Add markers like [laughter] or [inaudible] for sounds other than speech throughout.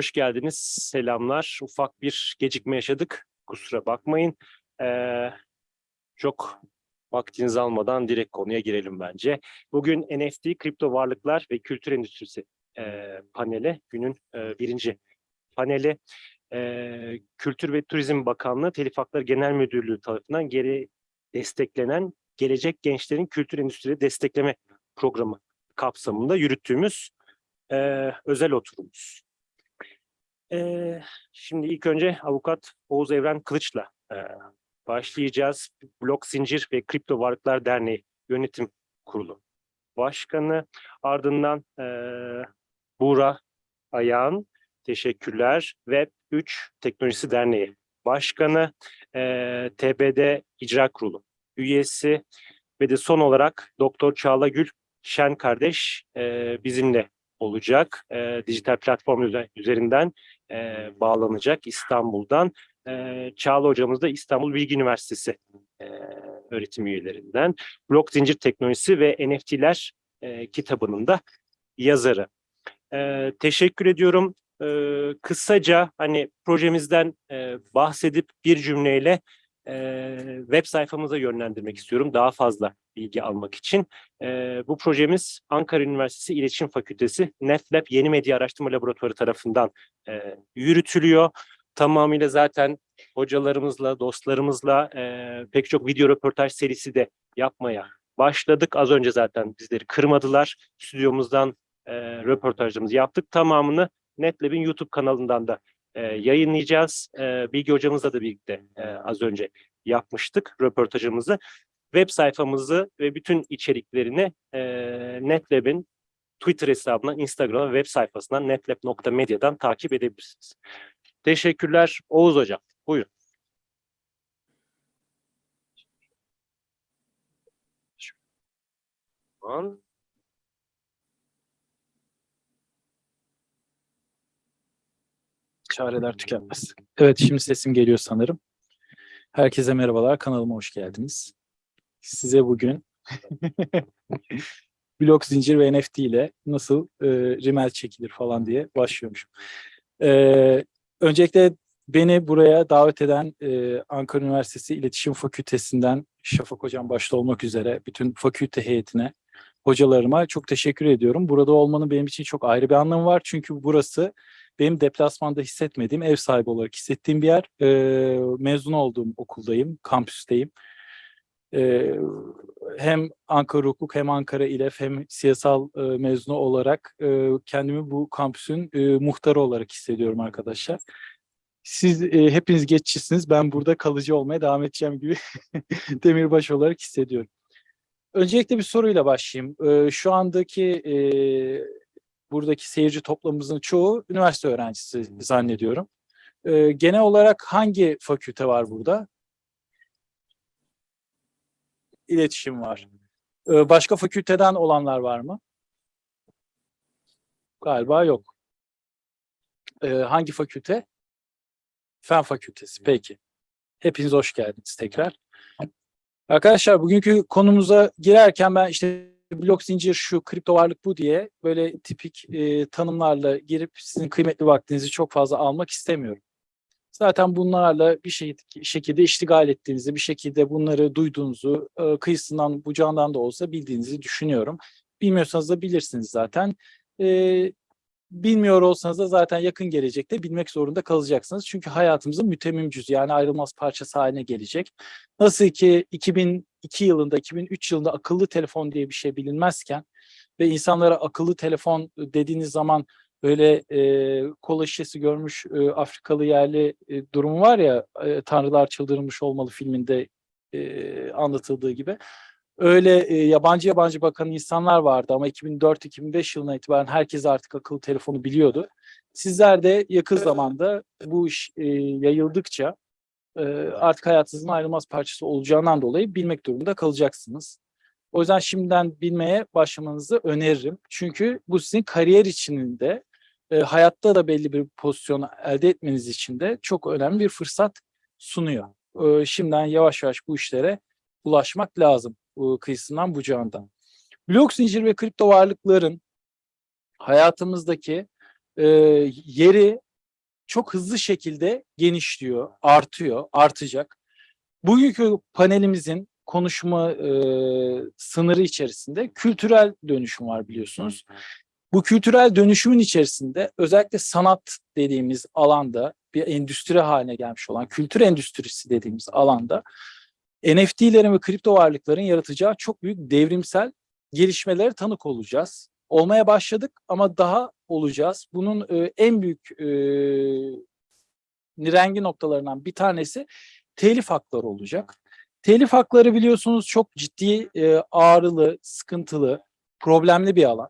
hoş geldiniz. Selamlar. Ufak bir gecikme yaşadık. Kusura bakmayın. Ee, çok vaktinizi almadan direkt konuya girelim bence. Bugün NFT, kripto varlıklar ve kültür endüstrisi e, paneli. Günün e, birinci paneli. E, Kültür ve Turizm Bakanlığı Telif Hakları Genel Müdürlüğü tarafından geri desteklenen Gelecek Gençlerin Kültür Endüstri Destekleme Programı kapsamında yürüttüğümüz e, özel oturumumuz. E, şimdi ilk önce avukat Oğuz Evren Kılıç'la e, başlayacağız. Blok Zincir ve Kripto Varlıklar Derneği Yönetim Kurulu Başkanı. Ardından e, Buğra Ayağın, teşekkürler. Web 3 Teknolojisi Derneği Başkanı, e, TBD İcra Kurulu üyesi ve de son olarak Doktor Çağla Gül Şen kardeş e, bizimle olacak. E, dijital platform üze- üzerinden e, bağlanacak İstanbul'dan. E, Çağla hocamız da İstanbul Bilgi Üniversitesi e, öğretim üyelerinden. Blok Zincir Teknolojisi ve NFT'ler e, kitabının da yazarı. E, teşekkür ediyorum. E, kısaca hani projemizden e, bahsedip bir cümleyle e, web sayfamıza yönlendirmek istiyorum daha fazla bilgi almak için. E, bu projemiz Ankara Üniversitesi İletişim Fakültesi NetLab Yeni Medya Araştırma Laboratuvarı tarafından e, yürütülüyor. Tamamıyla zaten hocalarımızla, dostlarımızla e, pek çok video röportaj serisi de yapmaya başladık. Az önce zaten bizleri kırmadılar. Stüdyomuzdan e, röportajlarımızı yaptık. Tamamını NetLab'in YouTube kanalından da e, yayınlayacağız. E, Bilgi hocamızla da birlikte e, az önce yapmıştık röportajımızı. Web sayfamızı ve bütün içeriklerini e, NetLab'in Twitter hesabından, Instagram web sayfasından netlab.medya'dan takip edebilirsiniz. Teşekkürler. Oğuz Hocam, buyurun. Şu Çareler tükenmez. Evet şimdi sesim geliyor sanırım. Herkese merhabalar. Kanalıma hoş geldiniz. Size bugün [laughs] blok zincir ve NFT ile nasıl e, rimel çekilir falan diye başlıyormuşum. E, öncelikle beni buraya davet eden e, Ankara Üniversitesi İletişim Fakültesinden Şafak Hocam başta olmak üzere bütün fakülte heyetine, hocalarıma çok teşekkür ediyorum. Burada olmanın benim için çok ayrı bir anlamı var. Çünkü burası benim deplasmanda hissetmediğim, ev sahibi olarak hissettiğim bir yer. Ee, mezun olduğum okuldayım, kampüsteyim. Ee, hem Ankara Hukuk hem Ankara İLEF hem siyasal e, mezunu olarak e, kendimi bu kampüsün e, muhtarı olarak hissediyorum arkadaşlar. Siz e, hepiniz geçicisiniz. Ben burada kalıcı olmaya devam edeceğim gibi [laughs] demirbaş olarak hissediyorum. Öncelikle bir soruyla başlayayım. Ee, şu andaki e, buradaki seyirci toplamımızın çoğu üniversite öğrencisi zannediyorum. Ee, genel olarak hangi fakülte var burada? İletişim var. Ee, başka fakülteden olanlar var mı? Galiba yok. Ee, hangi fakülte? Fen fakültesi. Peki. Hepiniz hoş geldiniz tekrar. Arkadaşlar bugünkü konumuza girerken ben işte blok zincir şu, kripto varlık bu diye böyle tipik e, tanımlarla girip sizin kıymetli vaktinizi çok fazla almak istemiyorum. Zaten bunlarla bir şey, şekilde iştigal ettiğinizi, bir şekilde bunları duyduğunuzu, e, kıyısından bucağından da olsa bildiğinizi düşünüyorum. Bilmiyorsanız da bilirsiniz zaten. E, bilmiyor olsanız da zaten yakın gelecekte bilmek zorunda kalacaksınız. Çünkü hayatımızın mütemmim cüzü yani ayrılmaz parçası haline gelecek. Nasıl ki 2002 yılında, 2003 yılında akıllı telefon diye bir şey bilinmezken ve insanlara akıllı telefon dediğiniz zaman böyle e, kola şişesi görmüş e, Afrikalı yerli e, durumu var ya e, Tanrılar Çıldırmış Olmalı filminde e, anlatıldığı gibi. Öyle e, yabancı yabancı bakan insanlar vardı ama 2004-2005 yılına itibaren herkes artık akıllı telefonu biliyordu. Sizler de yakın zamanda bu iş e, yayıldıkça e, artık hayatınızın ayrılmaz parçası olacağından dolayı bilmek durumunda kalacaksınız. O yüzden şimdiden bilmeye başlamanızı öneririm. Çünkü bu sizin kariyer içinde e, hayatta da belli bir pozisyon elde etmeniz için de çok önemli bir fırsat sunuyor. E, şimdiden yavaş yavaş bu işlere ulaşmak lazım kıyısından bucağından. Blok zincir ve kripto varlıkların hayatımızdaki e, yeri çok hızlı şekilde genişliyor, artıyor, artacak. Bugünkü panelimizin konuşma e, sınırı içerisinde kültürel dönüşüm var biliyorsunuz. Bu kültürel dönüşümün içerisinde özellikle sanat dediğimiz alanda bir endüstri haline gelmiş olan kültür endüstrisi dediğimiz alanda NFT'lerin ve kripto varlıkların yaratacağı çok büyük devrimsel gelişmelere tanık olacağız. Olmaya başladık ama daha olacağız. Bunun e, en büyük e, nirengi noktalarından bir tanesi telif hakları olacak. Telif hakları biliyorsunuz çok ciddi, e, ağrılı, sıkıntılı, problemli bir alan.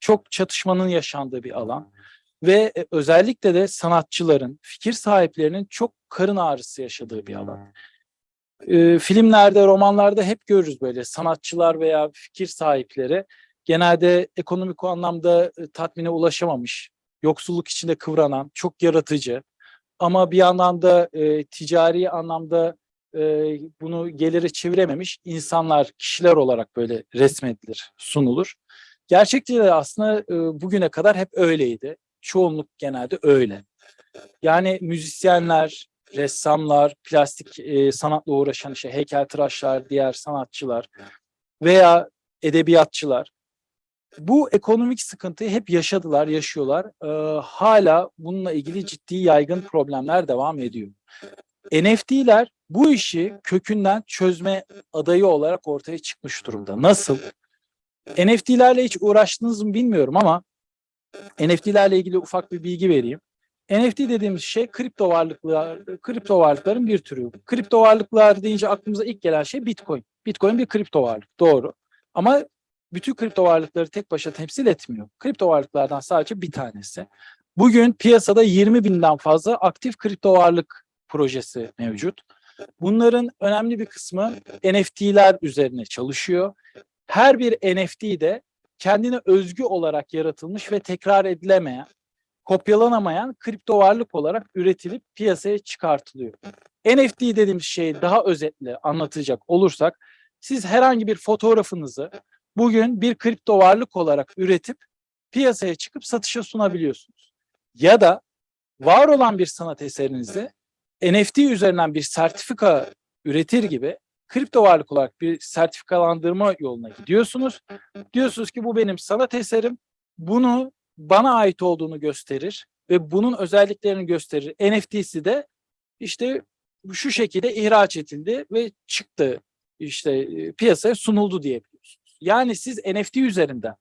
Çok çatışmanın yaşandığı bir alan. Ve e, özellikle de sanatçıların, fikir sahiplerinin çok karın ağrısı yaşadığı bir alan. E, filmlerde, romanlarda hep görürüz böyle sanatçılar veya fikir sahipleri genelde ekonomik anlamda e, tatmine ulaşamamış, yoksulluk içinde kıvranan, çok yaratıcı ama bir yandan da e, ticari anlamda e, bunu geliri çevirememiş insanlar, kişiler olarak böyle resmedilir, sunulur. Gerçekte de aslında e, bugüne kadar hep öyleydi. Çoğunluk genelde öyle. Yani müzisyenler, ressamlar, plastik e, sanatla uğraşan işte heykeltıraşlar, diğer sanatçılar veya edebiyatçılar bu ekonomik sıkıntıyı hep yaşadılar, yaşıyorlar. Ee, hala bununla ilgili ciddi yaygın problemler devam ediyor. NFT'ler bu işi kökünden çözme adayı olarak ortaya çıkmış durumda. Nasıl? NFT'lerle hiç uğraştınız mı bilmiyorum ama NFT'lerle ilgili ufak bir bilgi vereyim. NFT dediğimiz şey kripto varlıklar, kripto varlıkların bir türü. Kripto varlıklar deyince aklımıza ilk gelen şey Bitcoin. Bitcoin bir kripto varlık, doğru. Ama bütün kripto varlıkları tek başına temsil etmiyor. Kripto varlıklardan sadece bir tanesi. Bugün piyasada 20 binden fazla aktif kripto varlık projesi mevcut. Bunların önemli bir kısmı NFT'ler üzerine çalışıyor. Her bir NFT de kendine özgü olarak yaratılmış ve tekrar edilemeyen, kopyalanamayan kripto varlık olarak üretilip piyasaya çıkartılıyor. NFT dediğimiz şeyi daha özetle anlatacak olursak, siz herhangi bir fotoğrafınızı bugün bir kripto varlık olarak üretip piyasaya çıkıp satışa sunabiliyorsunuz. Ya da var olan bir sanat eserinizi NFT üzerinden bir sertifika üretir gibi kripto varlık olarak bir sertifikalandırma yoluna gidiyorsunuz. Diyorsunuz ki bu benim sanat eserim. Bunu bana ait olduğunu gösterir ve bunun özelliklerini gösterir. NFT'si de işte şu şekilde ihraç edildi ve çıktı işte e, piyasaya sunuldu diyebiliyorsunuz. Yani siz NFT üzerinden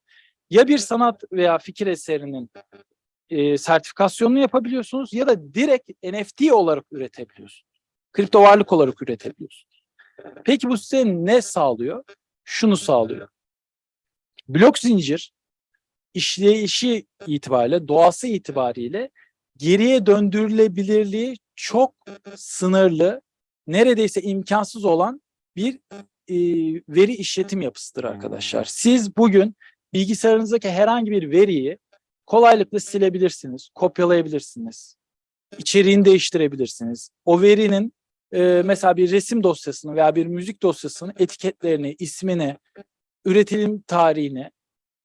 ya bir sanat veya fikir eserinin e, sertifikasyonunu yapabiliyorsunuz ya da direkt NFT olarak üretebiliyorsunuz. Kripto varlık olarak üretebiliyorsunuz. Peki bu size ne sağlıyor? Şunu sağlıyor. Blok zincir işleyişi itibariyle, doğası itibariyle geriye döndürülebilirliği çok sınırlı, neredeyse imkansız olan bir e, veri işletim yapısıdır arkadaşlar. Siz bugün bilgisayarınızdaki herhangi bir veriyi kolaylıkla silebilirsiniz, kopyalayabilirsiniz, içeriğini değiştirebilirsiniz. O verinin e, mesela bir resim dosyasını veya bir müzik dosyasının etiketlerini, ismini, üretim tarihini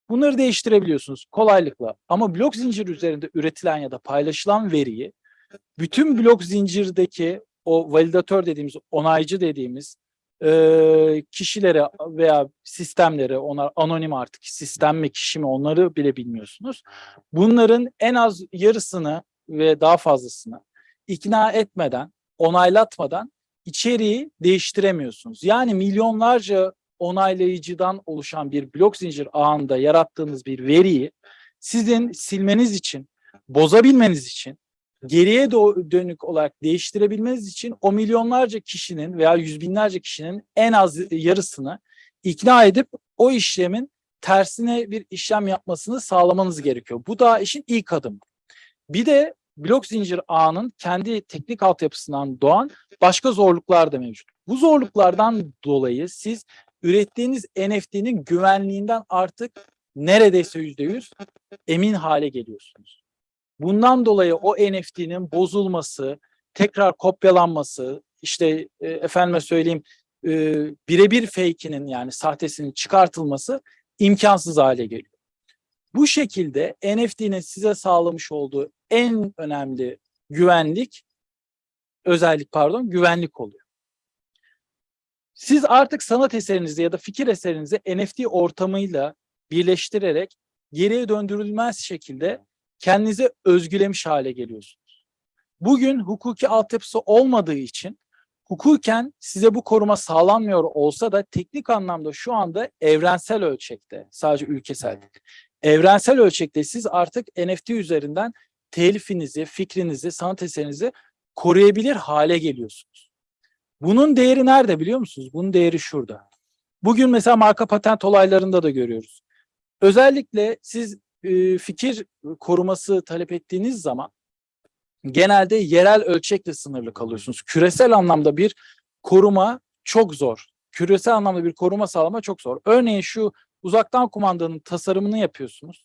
bunları değiştirebiliyorsunuz kolaylıkla. Ama blok zincir üzerinde üretilen ya da paylaşılan veriyi bütün blok zincirdeki o validatör dediğimiz, onaycı dediğimiz e, kişilere veya sistemlere, onlar anonim artık sistem mi kişi mi onları bile bilmiyorsunuz. Bunların en az yarısını ve daha fazlasını ikna etmeden, onaylatmadan içeriği değiştiremiyorsunuz. Yani milyonlarca onaylayıcıdan oluşan bir blok zincir ağında yarattığınız bir veriyi sizin silmeniz için, bozabilmeniz için geriye dönük olarak değiştirebilmeniz için o milyonlarca kişinin veya yüz binlerce kişinin en az yarısını ikna edip o işlemin tersine bir işlem yapmasını sağlamanız gerekiyor. Bu da işin ilk adımı. Bir de blok zincir ağının kendi teknik altyapısından doğan başka zorluklar da mevcut. Bu zorluklardan dolayı siz ürettiğiniz NFT'nin güvenliğinden artık neredeyse yüzde yüz emin hale geliyorsunuz. Bundan dolayı o NFT'nin bozulması, tekrar kopyalanması, işte e, efendime söyleyeyim e, birebir fake'inin yani sahtesinin çıkartılması imkansız hale geliyor. Bu şekilde NFT'nin size sağlamış olduğu en önemli güvenlik, özellik pardon, güvenlik oluyor. Siz artık sanat eserinizi ya da fikir eserinizi NFT ortamıyla birleştirerek geriye döndürülmez şekilde kendinize özgülemiş hale geliyorsunuz. Bugün hukuki altyapısı olmadığı için hukuken size bu koruma sağlanmıyor olsa da teknik anlamda şu anda evrensel ölçekte, sadece ülkesel değil, evrensel ölçekte siz artık NFT üzerinden telifinizi, fikrinizi, sanat eserinizi koruyabilir hale geliyorsunuz. Bunun değeri nerede biliyor musunuz? Bunun değeri şurada. Bugün mesela marka patent olaylarında da görüyoruz. Özellikle siz e, fikir koruması talep ettiğiniz zaman genelde yerel ölçekle sınırlı kalıyorsunuz. Küresel anlamda bir koruma çok zor. Küresel anlamda bir koruma sağlama çok zor. Örneğin şu uzaktan kumandanın tasarımını yapıyorsunuz.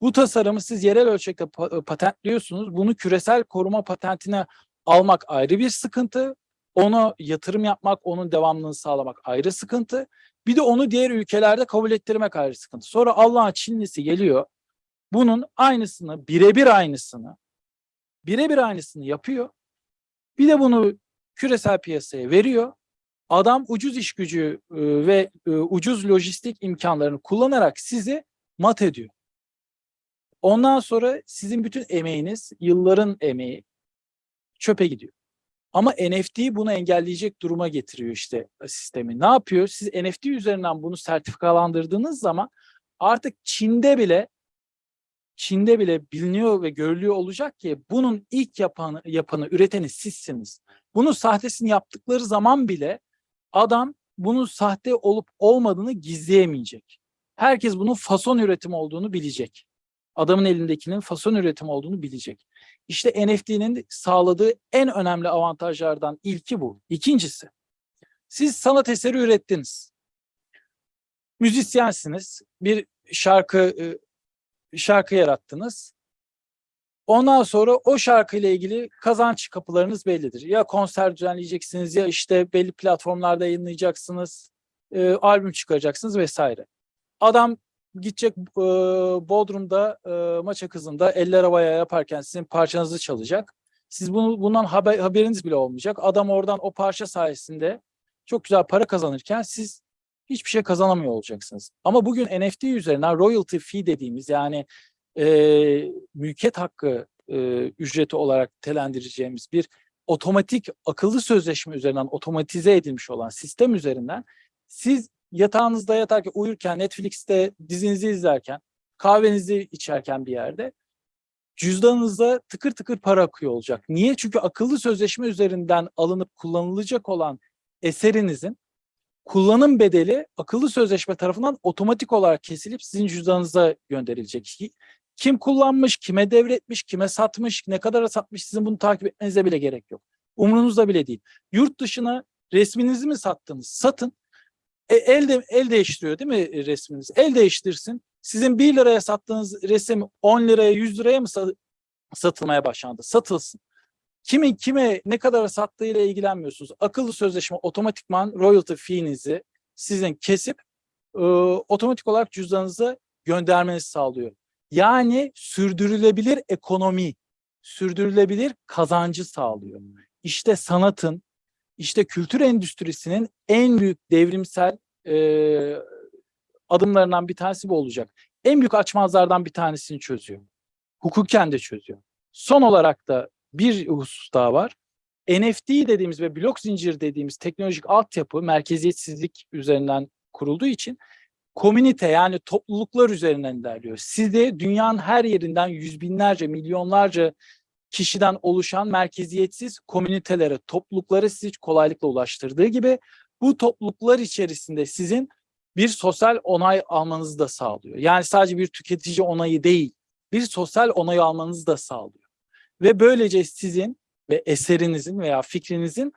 Bu tasarımı siz yerel ölçekte pa- patentliyorsunuz. Bunu küresel koruma patentine almak ayrı bir sıkıntı. Onu yatırım yapmak, onun devamlılığını sağlamak ayrı sıkıntı. Bir de onu diğer ülkelerde kabul ettirmek ayrı sıkıntı. Sonra Allah'ın Çinlisi geliyor. Bunun aynısını, birebir aynısını, birebir aynısını yapıyor. Bir de bunu küresel piyasaya veriyor. Adam ucuz iş gücü e, ve e, ucuz lojistik imkanlarını kullanarak sizi mat ediyor. Ondan sonra sizin bütün emeğiniz, yılların emeği çöpe gidiyor. Ama NFT bunu engelleyecek duruma getiriyor işte sistemi. Ne yapıyor? Siz NFT üzerinden bunu sertifikalandırdığınız zaman artık Çin'de bile Çin'de bile biliniyor ve görülüyor olacak ki bunun ilk yapanı, yapanı, üreteni sizsiniz. Bunun sahtesini yaptıkları zaman bile adam bunun sahte olup olmadığını gizleyemeyecek. Herkes bunun fason üretim olduğunu bilecek. Adamın elindekinin fason üretim olduğunu bilecek. İşte NFT'nin sağladığı en önemli avantajlardan ilki bu. İkincisi, siz sanat eseri ürettiniz. Müzisyensiniz. Bir şarkı e, şarkı yarattınız. Ondan sonra o şarkıyla ilgili kazanç kapılarınız bellidir. Ya konser düzenleyeceksiniz ya işte belli platformlarda yayınlayacaksınız, e, albüm çıkaracaksınız vesaire. Adam gidecek e, Bodrum'da e, maça kızında eller havaya yaparken sizin parçanızı çalacak. Siz bunu bundan haber, haberiniz bile olmayacak. Adam oradan o parça sayesinde çok güzel para kazanırken siz hiçbir şey kazanamıyor olacaksınız. Ama bugün NFT üzerinden royalty fee dediğimiz yani e, mülkiyet hakkı e, ücreti olarak telendireceğimiz bir otomatik akıllı sözleşme üzerinden otomatize edilmiş olan sistem üzerinden siz yatağınızda yatarken uyurken Netflix'te dizinizi izlerken kahvenizi içerken bir yerde cüzdanınızda tıkır tıkır para akıyor olacak. Niye? Çünkü akıllı sözleşme üzerinden alınıp kullanılacak olan eserinizin kullanım bedeli akıllı sözleşme tarafından otomatik olarak kesilip sizin cüzdanınıza gönderilecek. Ki- Kim kullanmış, kime devretmiş, kime satmış, ne kadara satmış sizin bunu takip etmenize bile gerek yok. Umrunuzda bile değil. Yurt dışına resminizi mi sattınız? Satın. E, el, de, el değiştiriyor değil mi resminiz? El değiştirsin. Sizin 1 liraya sattığınız resim 10 liraya 100 liraya mı sa- satılmaya başlandı? Satılsın. Kimin kime ne kadar sattığıyla ilgilenmiyorsunuz. Akıllı sözleşme otomatikman royalty fee'nizi sizin kesip e, otomatik olarak cüzdanınıza göndermenizi sağlıyor. Yani sürdürülebilir ekonomi, sürdürülebilir kazancı sağlıyor. İşte sanatın, işte kültür endüstrisinin en büyük devrimsel e, adımlarından bir tanesi bu olacak. En büyük açmazlardan bir tanesini çözüyor. Hukuken de çözüyor. Son olarak da bir husus daha var. NFT dediğimiz ve blok zincir dediğimiz teknolojik altyapı merkeziyetsizlik üzerinden kurulduğu için komünite yani topluluklar üzerinden ilerliyor. Sizi dünyanın her yerinden yüz binlerce, milyonlarca kişiden oluşan merkeziyetsiz komünitelere, topluluklara sizi kolaylıkla ulaştırdığı gibi bu topluluklar içerisinde sizin bir sosyal onay almanızı da sağlıyor. Yani sadece bir tüketici onayı değil, bir sosyal onay almanızı da sağlıyor. Ve böylece sizin ve eserinizin veya fikrinizin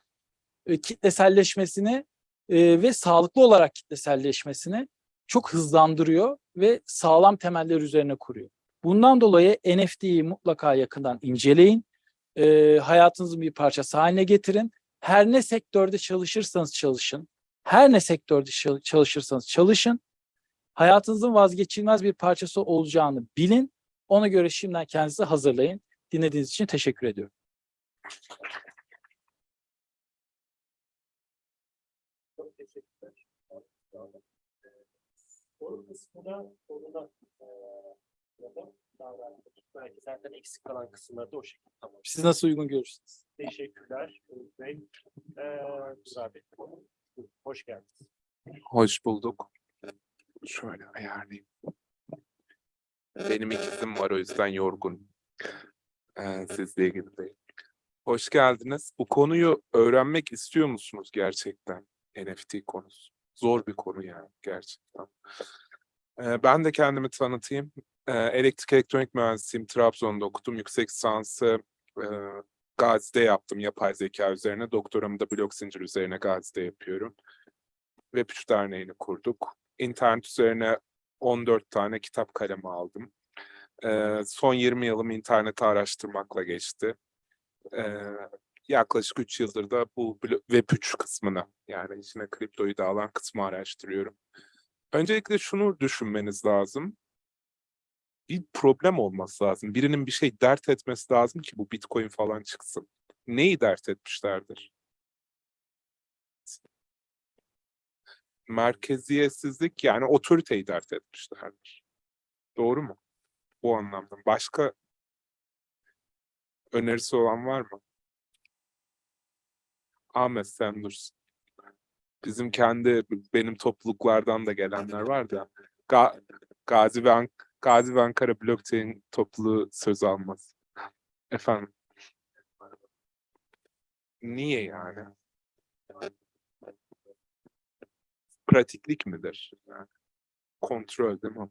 e, kitleselleşmesini e, ve sağlıklı olarak kitleselleşmesini çok hızlandırıyor ve sağlam temeller üzerine kuruyor. Bundan dolayı NFT'yi mutlaka yakından inceleyin. E, hayatınızın bir parçası haline getirin. Her ne sektörde çalışırsanız çalışın. Her ne sektörde çal- çalışırsanız çalışın. Hayatınızın vazgeçilmez bir parçası olacağını bilin. Ona göre şimdiden kendinizi hazırlayın. Dinlediğiniz için teşekkür ediyorum. Çok teşekkürler. Soru kısmına soruda eee, davrandık. Belki zaten eksik kalan kısımları da o şekilde tamam. Siz nasıl uygun görürsünüz? Teşekkürler. Umut Bey. Eee Rıza Bey. Hoş geldiniz. Hoş bulduk. Şöyle ayarlayayım. Benim ikizim var o yüzden yorgun. Ee, sizle ilgili değil. Hoş geldiniz. Bu konuyu öğrenmek istiyor musunuz gerçekten? NFT konusu. Zor bir konu yani gerçekten. Ee, ben de kendimi tanıtayım. Ee, elektrik elektronik mühendisiyim. Trabzon'da okudum. Yüksek lisansı e, Gazi'de yaptım yapay zeka üzerine. Doktoramı da blok zincir üzerine Gazi'de yapıyorum. Web3 Derneği'ni kurduk. İnternet üzerine 14 tane kitap kalemi aldım. Ee, son 20 yılım interneti araştırmakla geçti. Ee, yaklaşık 3 yıldır da bu blo- Web3 kısmını yani içine kriptoyu da alan kısmı araştırıyorum. Öncelikle şunu düşünmeniz lazım. Bir problem olması lazım. Birinin bir şey dert etmesi lazım ki bu Bitcoin falan çıksın. Neyi dert etmişlerdir? merkeziyetsizlik yani otoriteyi dert etmişlerdir. Doğru mu? Bu anlamda. Başka önerisi olan var mı? Ahmet sen dursun. Bizim kendi benim topluluklardan da gelenler var da Ga Gazi ve Ank Gazi ve Ankara Blockchain topluluğu söz almaz. Efendim. Niye yani? pratiklik midir? Yani kontrol değil mi?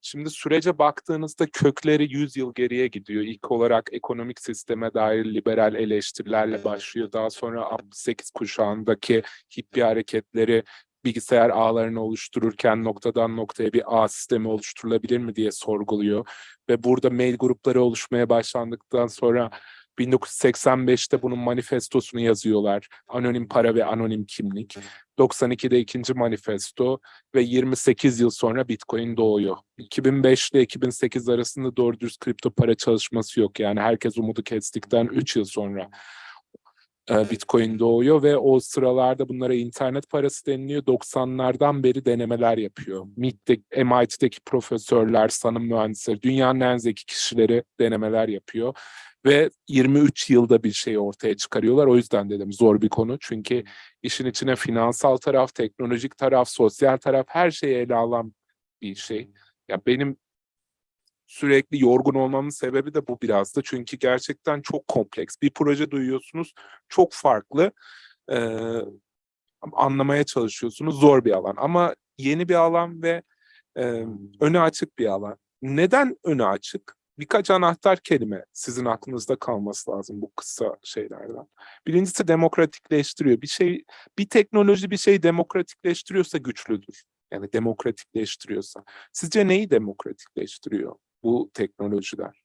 Şimdi sürece baktığınızda kökleri 100 yıl geriye gidiyor. İlk olarak ekonomik sisteme dair liberal eleştirilerle başlıyor. Daha sonra 68 kuşağındaki hippie hareketleri bilgisayar ağlarını oluştururken noktadan noktaya bir ağ sistemi oluşturulabilir mi diye sorguluyor. Ve burada mail grupları oluşmaya başlandıktan sonra 1985'te bunun manifestosunu yazıyorlar. Anonim para ve anonim kimlik. 92'de ikinci manifesto ve 28 yıl sonra Bitcoin doğuyor. 2005 ile 2008 arasında doğru dürüst kripto para çalışması yok. Yani herkes umudu kestikten 3 yıl sonra Bitcoin doğuyor ve o sıralarda bunlara internet parası deniliyor. 90'lardan beri denemeler yapıyor. MIT'te, MIT'deki profesörler, sanım mühendisleri, dünyanın en zeki kişileri denemeler yapıyor. Ve 23 yılda bir şey ortaya çıkarıyorlar. O yüzden dedim zor bir konu. Çünkü işin içine finansal taraf, teknolojik taraf, sosyal taraf her şeyi ele alan bir şey. Ya benim sürekli yorgun olmamın sebebi de bu biraz da. Çünkü gerçekten çok kompleks. Bir proje duyuyorsunuz, çok farklı. Ee, anlamaya çalışıyorsunuz. Zor bir alan. Ama yeni bir alan ve e, önü açık bir alan. Neden önü açık? Birkaç anahtar kelime sizin aklınızda kalması lazım bu kısa şeylerden. Birincisi demokratikleştiriyor. Bir şey, bir teknoloji bir şey demokratikleştiriyorsa güçlüdür. Yani demokratikleştiriyorsa. Sizce neyi demokratikleştiriyor bu teknolojiler?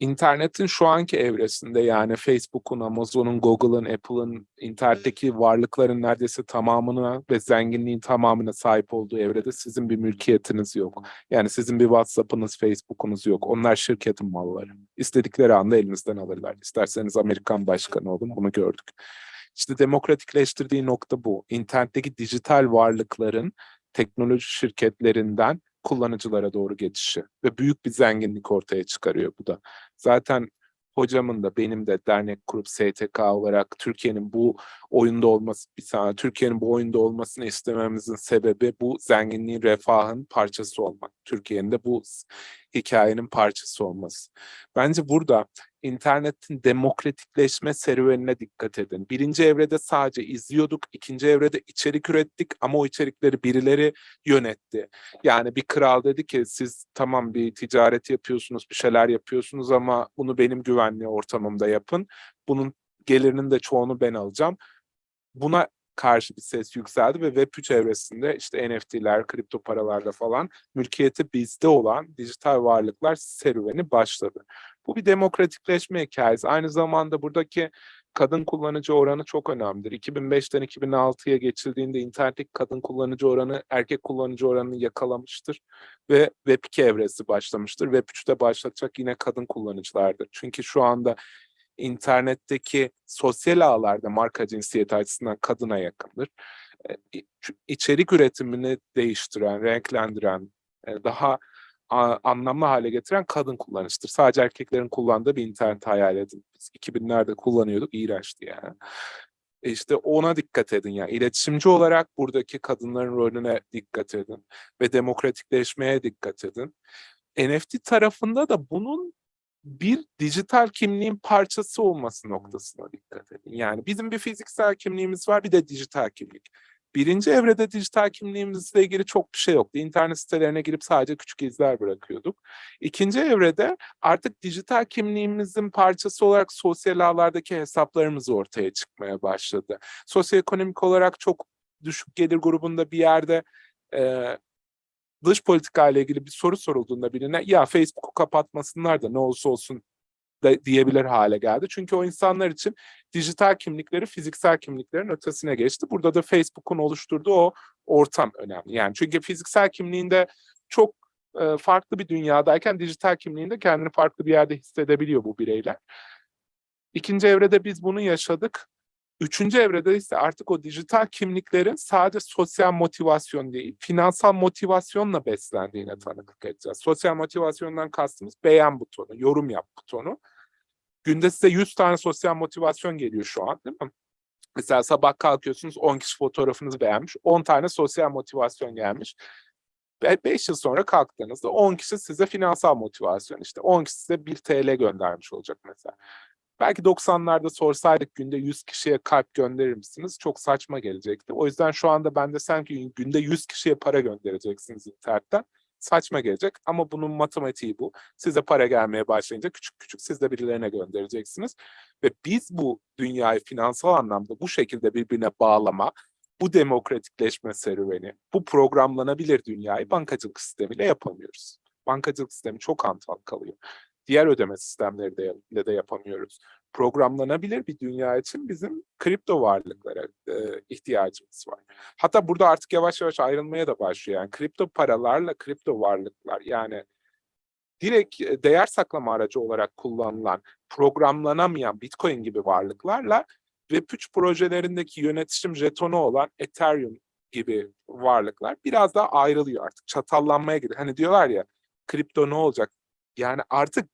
İnternetin şu anki evresinde yani Facebook'un, Amazon'un, Google'ın, Apple'ın internetteki varlıkların neredeyse tamamına ve zenginliğin tamamına sahip olduğu evrede sizin bir mülkiyetiniz yok. Yani sizin bir WhatsApp'ınız, Facebook'unuz yok. Onlar şirketin malları. İstedikleri anda elinizden alırlar. İsterseniz Amerikan başkanı olun bunu gördük. İşte demokratikleştirdiği nokta bu. İnternetteki dijital varlıkların teknoloji şirketlerinden kullanıcılara doğru geçişi ve büyük bir zenginlik ortaya çıkarıyor bu da. Zaten hocamın da benim de dernek kurup STK olarak Türkiye'nin bu oyunda olması bir saniye Türkiye'nin bu oyunda olmasını istememizin sebebi bu zenginliğin refahın parçası olmak. Türkiye'nin de bu hikayenin parçası olması. Bence burada internetin demokratikleşme serüvenine dikkat edin. Birinci evrede sadece izliyorduk, ikinci evrede içerik ürettik ama o içerikleri birileri yönetti. Yani bir kral dedi ki siz tamam bir ticaret yapıyorsunuz, bir şeyler yapıyorsunuz ama bunu benim güvenli ortamımda yapın. Bunun gelirinin de çoğunu ben alacağım. Buna karşı bir ses yükseldi ve Web3 çevresinde işte NFT'ler, kripto paralarla falan mülkiyeti bizde olan dijital varlıklar serüveni başladı. Bu bir demokratikleşme hikayesi. Aynı zamanda buradaki kadın kullanıcı oranı çok önemlidir. 2005'ten 2006'ya geçildiğinde internetteki kadın kullanıcı oranı erkek kullanıcı oranını yakalamıştır ve Web2 evresi başlamıştır. Web3'te başlatacak yine kadın kullanıcılardır. Çünkü şu anda internetteki sosyal ağlarda marka cinsiyeti açısından kadına yakındır. E, içerik üretimini değiştiren, renklendiren, e, daha anlamlı hale getiren kadın kullanıcıdır. Sadece erkeklerin kullandığı bir internet hayal edin. Biz 2000'lerde kullanıyorduk, iğrençti yani. E işte ona dikkat edin yani. İletişimci olarak buradaki kadınların rolüne dikkat edin ve demokratikleşmeye dikkat edin. NFT tarafında da bunun bir dijital kimliğin parçası olması noktasına dikkat edin. Yani bizim bir fiziksel kimliğimiz var, bir de dijital kimlik. Birinci evrede dijital kimliğimizle ilgili çok bir şey yoktu. İnternet sitelerine girip sadece küçük izler bırakıyorduk. İkinci evrede artık dijital kimliğimizin parçası olarak sosyal ağlardaki hesaplarımız ortaya çıkmaya başladı. Sosyoekonomik olarak çok düşük gelir grubunda bir yerde e, dış politika ile ilgili bir soru sorulduğunda birine ya Facebook'u kapatmasınlar da ne olursa olsun da diyebilir hale geldi. Çünkü o insanlar için dijital kimlikleri fiziksel kimliklerin ötesine geçti. Burada da Facebook'un oluşturduğu o ortam önemli. Yani çünkü fiziksel kimliğinde çok e, farklı bir dünyadayken dijital kimliğinde kendini farklı bir yerde hissedebiliyor bu bireyler. İkinci evrede biz bunu yaşadık. Üçüncü evrede ise artık o dijital kimliklerin sadece sosyal motivasyon değil, finansal motivasyonla beslendiğine tanıklık edeceğiz. Sosyal motivasyondan kastımız beğen butonu, yorum yap butonu. Günde size 100 tane sosyal motivasyon geliyor şu an değil mi? Mesela sabah kalkıyorsunuz 10 kişi fotoğrafınızı beğenmiş, 10 tane sosyal motivasyon gelmiş. 5 yıl sonra kalktığınızda 10 kişi size finansal motivasyon işte 10 kişi size 1 TL göndermiş olacak mesela. Belki 90'larda sorsaydık günde 100 kişiye kalp gönderir misiniz? Çok saçma gelecekti. O yüzden şu anda ben desem ki günde 100 kişiye para göndereceksiniz internetten. Saçma gelecek ama bunun matematiği bu. Size para gelmeye başlayınca küçük küçük siz de birilerine göndereceksiniz. Ve biz bu dünyayı finansal anlamda bu şekilde birbirine bağlama, bu demokratikleşme serüveni, bu programlanabilir dünyayı bankacılık sistemiyle yapamıyoruz. Bankacılık sistemi çok hantal kalıyor. Diğer ödeme sistemleri de, ile de yapamıyoruz. Programlanabilir bir dünya için bizim kripto varlıklara e, ihtiyacımız var. Hatta burada artık yavaş yavaş ayrılmaya da başlıyor. Yani kripto paralarla kripto varlıklar yani direkt e, değer saklama aracı olarak kullanılan, programlanamayan Bitcoin gibi varlıklarla Web3 projelerindeki yönetişim jetonu olan Ethereum gibi varlıklar biraz daha ayrılıyor artık. Çatallanmaya gidiyor. Hani diyorlar ya kripto ne olacak? Yani artık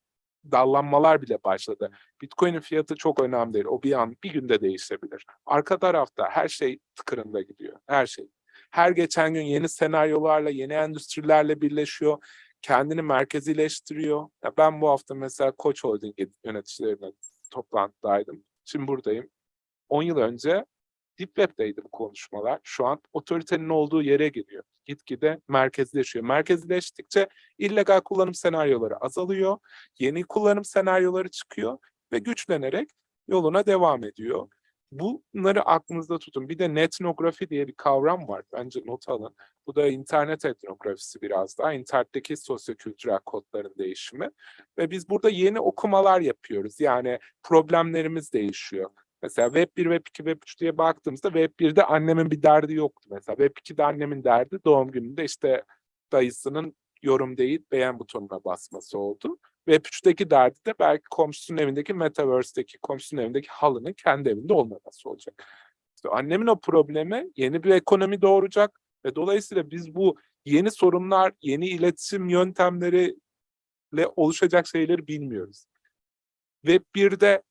dallanmalar bile başladı. Bitcoin'in fiyatı çok önemli değil. O bir an bir günde değişebilir. Arka tarafta her şey tıkırında gidiyor. Her şey. Her geçen gün yeni senaryolarla, yeni endüstrilerle birleşiyor. Kendini merkezileştiriyor. Ya ben bu hafta mesela Koç Holding yöneticilerine toplantıdaydım. Şimdi buradayım. 10 yıl önce Deep Web'deydi bu konuşmalar. Şu an otoritenin olduğu yere gidiyor. Gitgide merkezleşiyor. Merkezleştikçe illegal kullanım senaryoları azalıyor. Yeni kullanım senaryoları çıkıyor ve güçlenerek yoluna devam ediyor. Bunları aklınızda tutun. Bir de netnografi diye bir kavram var. Bence not alın. Bu da internet etnografisi biraz daha. İnternetteki sosyokültürel kodların değişimi. Ve biz burada yeni okumalar yapıyoruz. Yani problemlerimiz değişiyor. Mesela Web 1, Web 2, Web 3 diye baktığımızda Web 1'de annemin bir derdi yoktu mesela. Web 2'de annemin derdi doğum gününde işte dayısının yorum değil beğen butonuna basması oldu. Web 3'teki derdi de belki komşusunun evindeki Metaverse'deki komşusunun evindeki halının kendi evinde olmaması olacak. İşte annemin o problemi yeni bir ekonomi doğuracak ve dolayısıyla biz bu yeni sorunlar, yeni iletişim yöntemleriyle oluşacak şeyleri bilmiyoruz. Web 1'de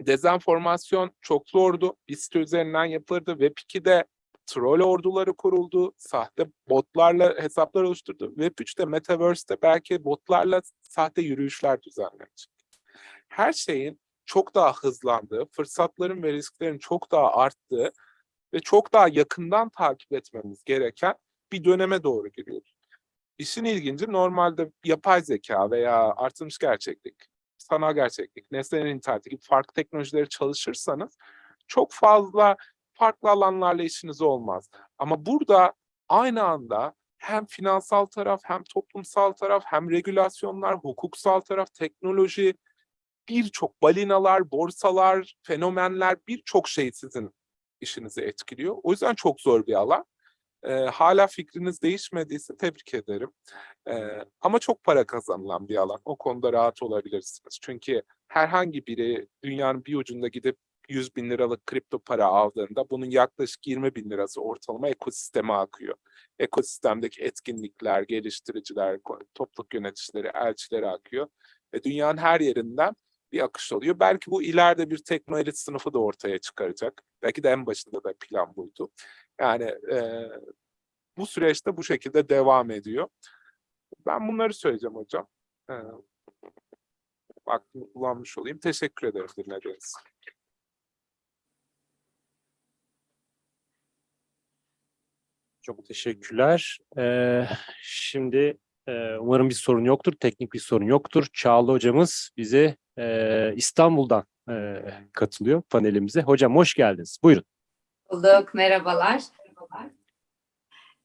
dezenformasyon çok zordu. Bir site üzerinden yapılırdı. Web 2'de troll orduları kuruldu. Sahte botlarla hesaplar oluşturdu. Web 3'te Metaverse'de belki botlarla sahte yürüyüşler düzenlenecek. Her şeyin çok daha hızlandığı, fırsatların ve risklerin çok daha arttığı ve çok daha yakından takip etmemiz gereken bir döneme doğru giriyoruz. İşin ilginci normalde yapay zeka veya artırılmış gerçeklik sanal gerçeklik, nesnelerin interneti gibi farklı teknolojileri çalışırsanız çok fazla farklı alanlarla işiniz olmaz. Ama burada aynı anda hem finansal taraf, hem toplumsal taraf, hem regülasyonlar, hukuksal taraf, teknoloji birçok balinalar, borsalar, fenomenler birçok şey sizin işinizi etkiliyor. O yüzden çok zor bir alan. Ee, hala fikriniz değişmediyse tebrik ederim. Ee, ama çok para kazanılan bir alan. O konuda rahat olabilirsiniz. Çünkü herhangi biri dünyanın bir ucunda gidip 100 bin liralık kripto para aldığında bunun yaklaşık 20 bin lirası ortalama ekosisteme akıyor. Ekosistemdeki etkinlikler, geliştiriciler, topluluk yöneticileri, elçileri akıyor. Ve dünyanın her yerinden bir akış oluyor. Belki bu ileride bir teknoloji sınıfı da ortaya çıkaracak. Belki de en başında da plan buydu. Yani e, bu süreçte bu şekilde devam ediyor. Ben bunları söyleyeceğim hocam. E, vaktimi kullanmış olayım. Teşekkür ederim dinlediğiniz. Çok teşekkürler. Ee, şimdi e, umarım bir sorun yoktur, teknik bir sorun yoktur. Çağla hocamız bize e, İstanbul'dan e, katılıyor panelimize. Hocam hoş geldiniz. Buyurun. Bulduk, merhabalar.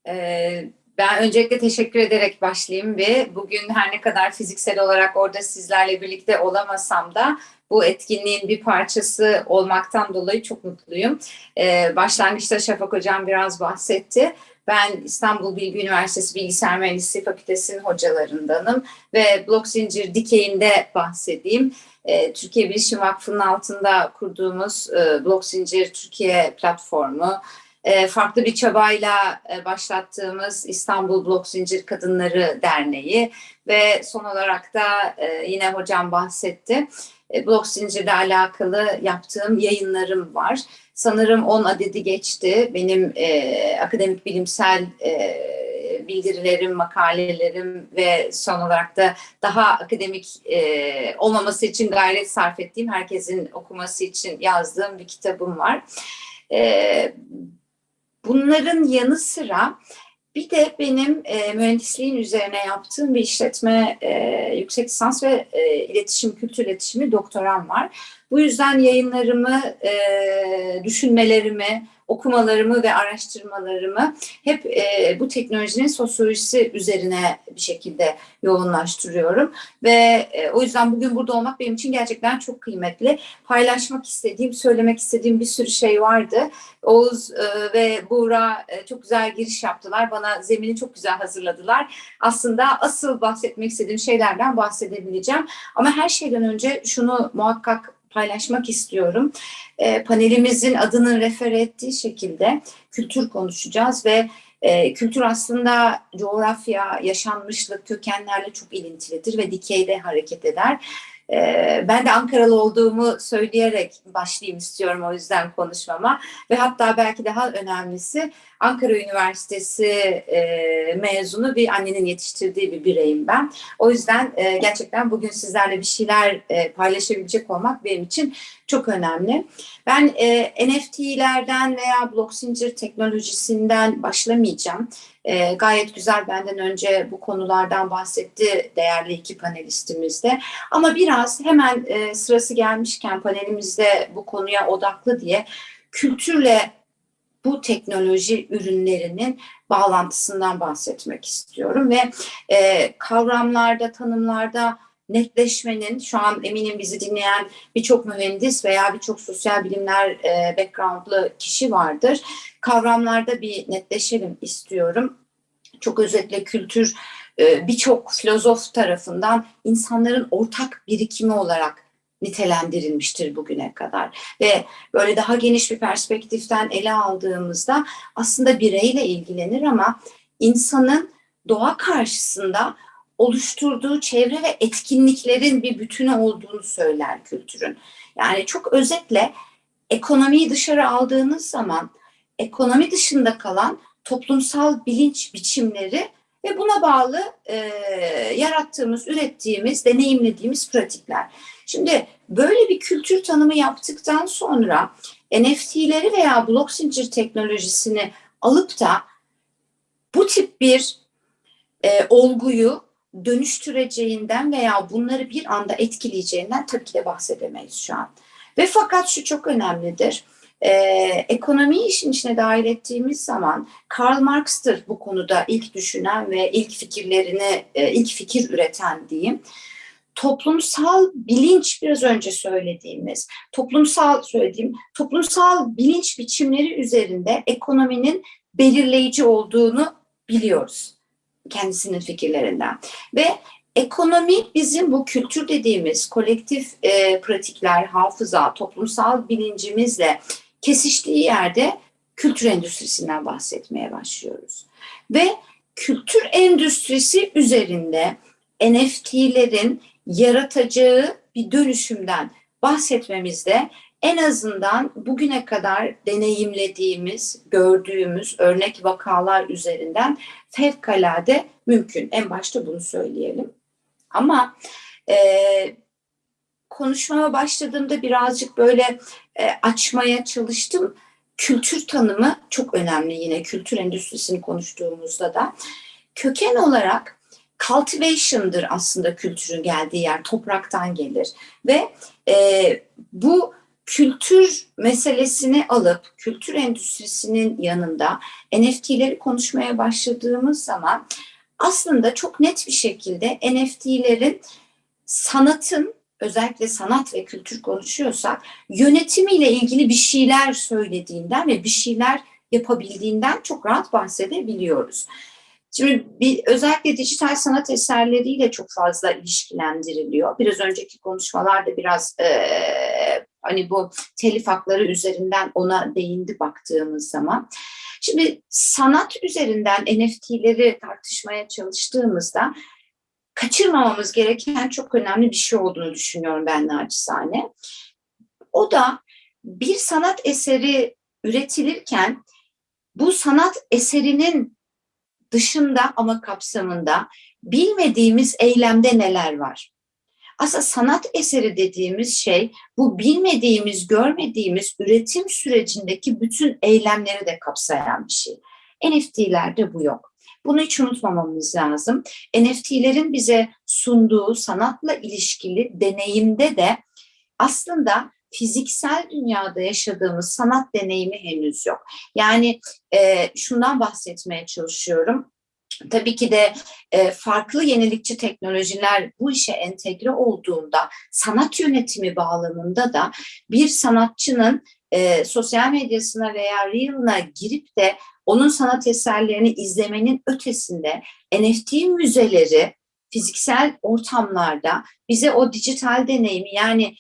Ee, ben öncelikle teşekkür ederek başlayayım bir. Bugün her ne kadar fiziksel olarak orada sizlerle birlikte olamasam da bu etkinliğin bir parçası olmaktan dolayı çok mutluyum. Ee, başlangıçta Şafak Hocam biraz bahsetti. Ben İstanbul Bilgi Üniversitesi Bilgisayar Mühendisliği Fakültesi'nin hocalarındanım ve blok zincir dikeyinde bahsedeyim. Ee, Türkiye Bilişim Vakfı'nın altında kurduğumuz e, blok zincir Türkiye platformu, e, farklı bir çabayla e, başlattığımız İstanbul Blok Zincir Kadınları Derneği ve son olarak da e, yine hocam bahsetti. E, blok zincirle alakalı yaptığım yayınlarım var. Sanırım 10 adedi geçti. Benim e, akademik bilimsel e, bildirilerim, makalelerim ve son olarak da daha akademik e, olmaması için gayret sarf ettiğim, herkesin okuması için yazdığım bir kitabım var. E, bunların yanı sıra bir de benim e, mühendisliğin üzerine yaptığım bir işletme e, yüksek lisans ve e, iletişim, kültür iletişimi doktoram var. Bu yüzden yayınlarımı, e, düşünmelerimi, okumalarımı ve araştırmalarımı hep e, bu teknolojinin sosyolojisi üzerine bir şekilde yoğunlaştırıyorum. Ve e, o yüzden bugün burada olmak benim için gerçekten çok kıymetli. Paylaşmak istediğim, söylemek istediğim bir sürü şey vardı. Oğuz e, ve Buğra e, çok güzel giriş yaptılar. Bana zemini çok güzel hazırladılar. Aslında asıl bahsetmek istediğim şeylerden bahsedebileceğim. Ama her şeyden önce şunu muhakkak paylaşmak istiyorum. E, panelimizin adının refer ettiği şekilde kültür konuşacağız ve e, kültür aslında coğrafya, yaşanmışlık, kökenlerle çok ilintilidir ve dikeyde hareket eder. E, ben de Ankaralı olduğumu söyleyerek başlayayım istiyorum o yüzden konuşmama ve hatta belki daha önemlisi Ankara Üniversitesi e, mezunu bir annenin yetiştirdiği bir bireyim ben. O yüzden e, gerçekten bugün sizlerle bir şeyler e, paylaşabilecek olmak benim için çok önemli. Ben e, NFT'lerden veya blok zincir teknolojisinden başlamayacağım. E, gayet güzel benden önce bu konulardan bahsetti değerli iki panelistimiz de. Ama biraz hemen e, sırası gelmişken panelimizde bu konuya odaklı diye kültürle bu teknoloji ürünlerinin bağlantısından bahsetmek istiyorum ve e, kavramlarda, tanımlarda netleşmenin şu an eminim bizi dinleyen birçok mühendis veya birçok sosyal bilimler e, backgroundlı kişi vardır. Kavramlarda bir netleşelim istiyorum. Çok özetle kültür e, birçok filozof tarafından insanların ortak birikimi olarak nitelendirilmiştir bugüne kadar ve böyle daha geniş bir perspektiften ele aldığımızda aslında bireyle ilgilenir ama insanın doğa karşısında oluşturduğu çevre ve etkinliklerin bir bütünü olduğunu söyler kültürün. Yani çok özetle ekonomiyi dışarı aldığınız zaman ekonomi dışında kalan toplumsal bilinç biçimleri ve buna bağlı e, yarattığımız, ürettiğimiz, deneyimlediğimiz pratikler. Şimdi böyle bir kültür tanımı yaptıktan sonra NFT'leri veya blok zincir teknolojisini alıp da bu tip bir e, olguyu dönüştüreceğinden veya bunları bir anda etkileyeceğinden tabii ki de bahsedemeyiz şu an. Ve fakat şu çok önemlidir. Ee, ekonomiyi işin içine dahil ettiğimiz zaman Karl Marx'tır bu konuda ilk düşünen ve ilk fikirlerini, e, ilk fikir üreten diyeyim. Toplumsal bilinç biraz önce söylediğimiz, toplumsal söylediğim, toplumsal bilinç biçimleri üzerinde ekonominin belirleyici olduğunu biliyoruz kendisinin fikirlerinden. Ve ekonomi bizim bu kültür dediğimiz kolektif e, pratikler, hafıza, toplumsal bilincimizle kesiştiği yerde kültür endüstrisinden bahsetmeye başlıyoruz. Ve kültür endüstrisi üzerinde NFT'lerin yaratacağı bir dönüşümden bahsetmemizde en azından bugüne kadar deneyimlediğimiz, gördüğümüz örnek vakalar üzerinden fevkalade mümkün. En başta bunu söyleyelim. Ama e, konuşmama başladığımda birazcık böyle e, açmaya çalıştım. Kültür tanımı çok önemli yine kültür endüstrisini konuştuğumuzda da. Köken olarak cultivation'dır aslında kültürün geldiği yer, topraktan gelir. Ve e, bu kültür meselesini alıp kültür endüstrisinin yanında NFT'leri konuşmaya başladığımız zaman aslında çok net bir şekilde NFT'lerin sanatın özellikle sanat ve kültür konuşuyorsak yönetimiyle ilgili bir şeyler söylediğinden ve bir şeyler yapabildiğinden çok rahat bahsedebiliyoruz. Şimdi bir, özellikle dijital sanat eserleriyle çok fazla ilişkilendiriliyor. Biraz önceki konuşmalarda biraz e, hani bu telif hakları üzerinden ona değindi baktığımız zaman. Şimdi sanat üzerinden NFT'leri tartışmaya çalıştığımızda kaçırmamamız gereken çok önemli bir şey olduğunu düşünüyorum ben naçizane. O da bir sanat eseri üretilirken bu sanat eserinin dışında ama kapsamında bilmediğimiz eylemde neler var? Aslında sanat eseri dediğimiz şey bu bilmediğimiz, görmediğimiz üretim sürecindeki bütün eylemleri de kapsayan bir şey. NFT'lerde bu yok. Bunu hiç unutmamamız lazım. NFT'lerin bize sunduğu sanatla ilişkili deneyimde de aslında fiziksel dünyada yaşadığımız sanat deneyimi henüz yok. Yani e, şundan bahsetmeye çalışıyorum. Tabii ki de e, farklı yenilikçi teknolojiler bu işe entegre olduğunda sanat yönetimi bağlamında da bir sanatçının e, sosyal medyasına veya Reel'ına girip de onun sanat eserlerini izlemenin ötesinde NFT müzeleri fiziksel ortamlarda bize o dijital deneyimi yani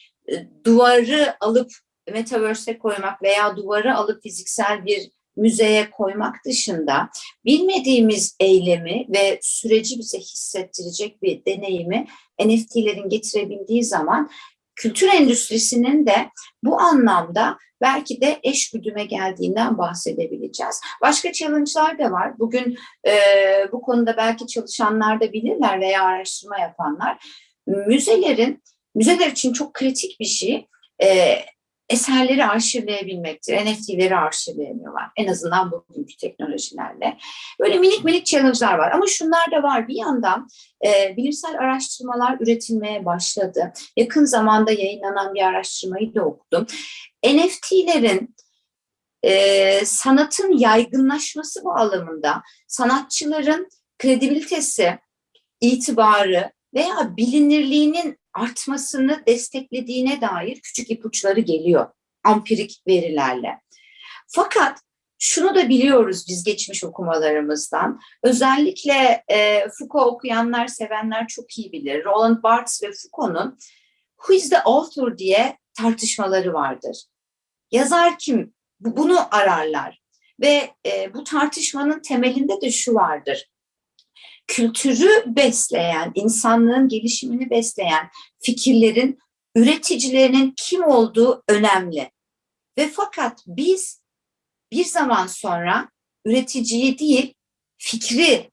duvarı alıp metaverse'e koymak veya duvarı alıp fiziksel bir müzeye koymak dışında bilmediğimiz eylemi ve süreci bize hissettirecek bir deneyimi NFT'lerin getirebildiği zaman kültür endüstrisinin de bu anlamda belki de eş güdüme geldiğinden bahsedebileceğiz. Başka challenge'lar da var. Bugün e, bu konuda belki çalışanlar da bilirler veya araştırma yapanlar. Müzelerin, müzeler için çok kritik bir şey e, eserleri arşivleyebilmektir. NFT'leri arşivleyemiyorlar. En azından bugünkü teknolojilerle. Böyle minik minik challenge'lar var. Ama şunlar da var. Bir yandan e, bilimsel araştırmalar üretilmeye başladı. Yakın zamanda yayınlanan bir araştırmayı da okudum. NFT'lerin e, sanatın yaygınlaşması bağlamında sanatçıların kredibilitesi, itibarı veya bilinirliğinin artmasını desteklediğine dair küçük ipuçları geliyor ampirik verilerle. Fakat şunu da biliyoruz biz geçmiş okumalarımızdan. Özellikle e, Foucault okuyanlar, sevenler çok iyi bilir. Roland Barthes ve Foucault'un Who is the author diye tartışmaları vardır. Yazar kim? Bunu ararlar. Ve e, bu tartışmanın temelinde de şu vardır kültürü besleyen, insanlığın gelişimini besleyen fikirlerin üreticilerinin kim olduğu önemli. Ve fakat biz bir zaman sonra üreticiyi değil, fikri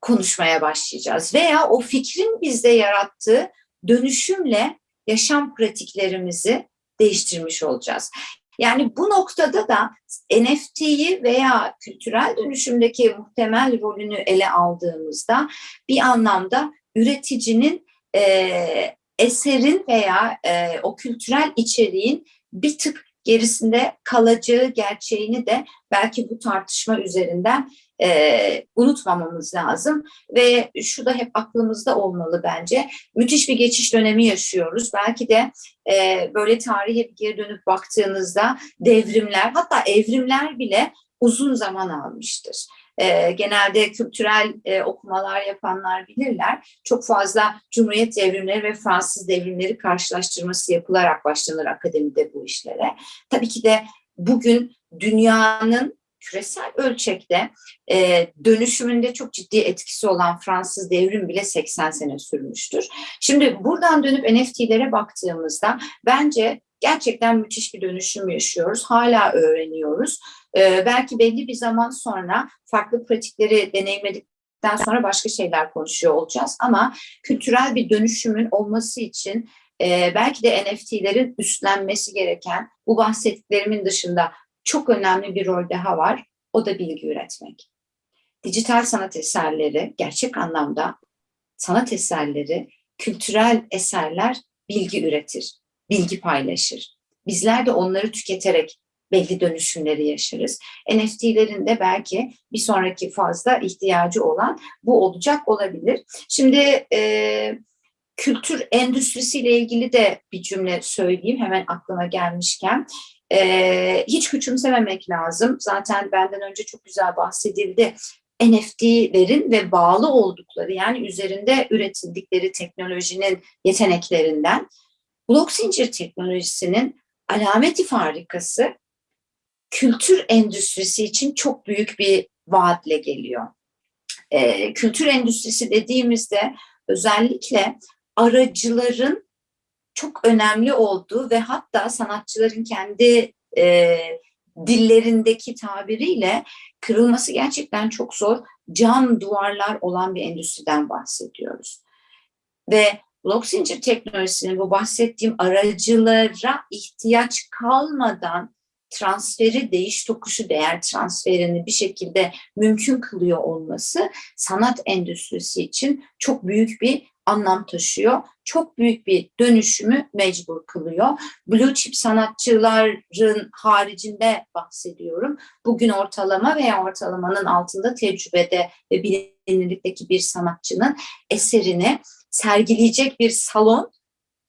konuşmaya başlayacağız. Veya o fikrin bizde yarattığı dönüşümle yaşam pratiklerimizi değiştirmiş olacağız. Yani bu noktada da NFT'yi veya kültürel dönüşümdeki muhtemel rolünü ele aldığımızda bir anlamda üreticinin e, eserin veya e, o kültürel içeriğin bir tık gerisinde kalacağı gerçeğini de belki bu tartışma üzerinden e, unutmamamız lazım ve şu da hep aklımızda olmalı bence. Müthiş bir geçiş dönemi yaşıyoruz. Belki de e, böyle tarihe bir geri dönüp baktığınızda devrimler hatta evrimler bile uzun zaman almıştır. E, genelde kültürel e, okumalar yapanlar bilirler. Çok fazla Cumhuriyet devrimleri ve Fransız devrimleri karşılaştırması yapılarak başlanır akademide bu işlere. Tabii ki de bugün dünyanın küresel ölçekte e, dönüşümünde çok ciddi etkisi olan Fransız devrim bile 80 sene sürmüştür. Şimdi buradan dönüp NFT'lere baktığımızda bence gerçekten müthiş bir dönüşüm yaşıyoruz. Hala öğreniyoruz. E, belki belli bir zaman sonra farklı pratikleri deneyimledikten sonra başka şeyler konuşuyor olacağız. Ama kültürel bir dönüşümün olması için e, belki de NFT'lerin üstlenmesi gereken bu bahsettiklerimin dışında çok önemli bir rol daha var. O da bilgi üretmek. Dijital sanat eserleri gerçek anlamda sanat eserleri, kültürel eserler bilgi üretir, bilgi paylaşır. Bizler de onları tüketerek belli dönüşümleri yaşarız. NFT'lerin de belki bir sonraki fazla ihtiyacı olan bu olacak olabilir. Şimdi e, kültür endüstrisiyle ilgili de bir cümle söyleyeyim hemen aklıma gelmişken. Ee, hiç küçümsememek lazım. Zaten benden önce çok güzel bahsedildi. NFT'lerin ve bağlı oldukları yani üzerinde üretildikleri teknolojinin yeteneklerinden blok zincir teknolojisinin alameti farikası kültür endüstrisi için çok büyük bir vaatle geliyor. Ee, kültür endüstrisi dediğimizde özellikle aracıların çok önemli olduğu ve hatta sanatçıların kendi e, dillerindeki tabiriyle kırılması gerçekten çok zor cam duvarlar olan bir endüstriden bahsediyoruz. Ve blok zincir teknolojisinin bu bahsettiğim aracılara ihtiyaç kalmadan transferi, değiş tokuşu, değer transferini bir şekilde mümkün kılıyor olması sanat endüstrisi için çok büyük bir anlam taşıyor. Çok büyük bir dönüşümü mecbur kılıyor. Blue chip sanatçıların haricinde bahsediyorum. Bugün ortalama veya ortalamanın altında tecrübede ve bilinirlikteki bir sanatçının eserini sergileyecek bir salon,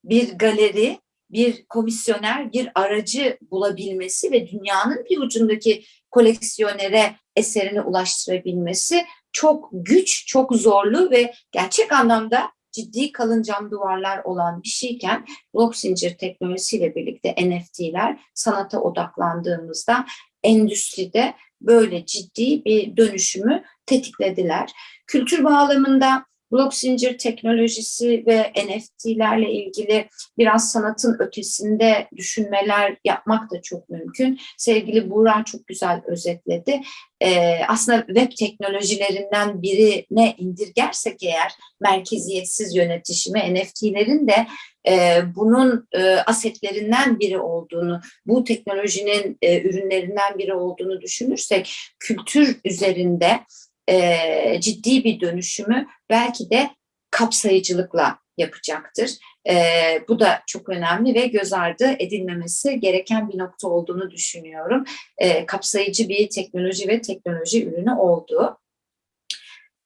bir galeri, bir komisyoner, bir aracı bulabilmesi ve dünyanın bir ucundaki koleksiyonere eserini ulaştırabilmesi çok güç, çok zorlu ve gerçek anlamda ciddi kalın cam duvarlar olan bir şeyken blok zincir teknolojisiyle birlikte NFT'ler sanata odaklandığımızda endüstride böyle ciddi bir dönüşümü tetiklediler. Kültür bağlamında blok zincir teknolojisi ve NFT'lerle ilgili biraz sanatın ötesinde düşünmeler yapmak da çok mümkün. Sevgili Buğra çok güzel özetledi. Ee, aslında web teknolojilerinden birine indirgersek eğer merkeziyetsiz yönetişimi NFT'lerin de e, bunun e, asetlerinden biri olduğunu, bu teknolojinin e, ürünlerinden biri olduğunu düşünürsek kültür üzerinde e, ciddi bir dönüşümü belki de kapsayıcılıkla yapacaktır. E, bu da çok önemli ve göz ardı edilmemesi gereken bir nokta olduğunu düşünüyorum. E, kapsayıcı bir teknoloji ve teknoloji ürünü olduğu.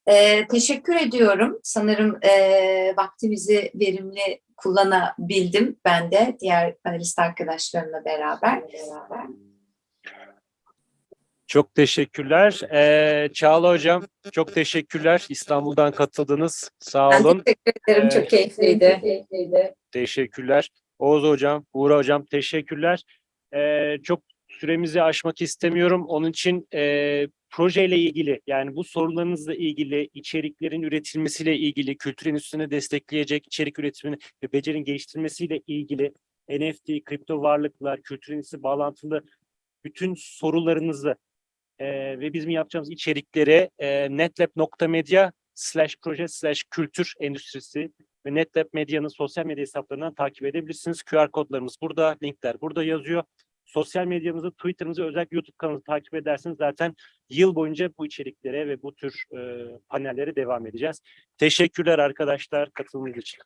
E, teşekkür ediyorum. Sanırım e, vaktimizi verimli kullanabildim ben de diğer panelist arkadaşlarımla beraber. beraber. Çok teşekkürler. Ee, Çağla Hocam çok teşekkürler. İstanbul'dan katıldınız. Sağ Ben olun. teşekkür ederim. Ee, Çok keyifliydi. Teşekkürler. Oğuz Hocam, Uğur Hocam teşekkürler. Ee, çok süremizi aşmak istemiyorum. Onun için e, projeyle ilgili yani bu sorularınızla ilgili içeriklerin üretilmesiyle ilgili kültür endüstrisini destekleyecek içerik üretimini ve becerinin geliştirmesiyle ilgili NFT, kripto varlıklar, kültür endüstrisi bağlantılı bütün sorularınızı e, ve bizim yapacağımız içerikleri e, netlab.media slash proje slash kültür endüstrisi ve NetLab Medya'nın sosyal medya hesaplarından takip edebilirsiniz. QR kodlarımız burada, linkler burada yazıyor. Sosyal medyamızı, Twitter'ımızı, özellikle YouTube kanalımızı takip ederseniz zaten yıl boyunca bu içeriklere ve bu tür e, panellere devam edeceğiz. Teşekkürler arkadaşlar katılımınız için.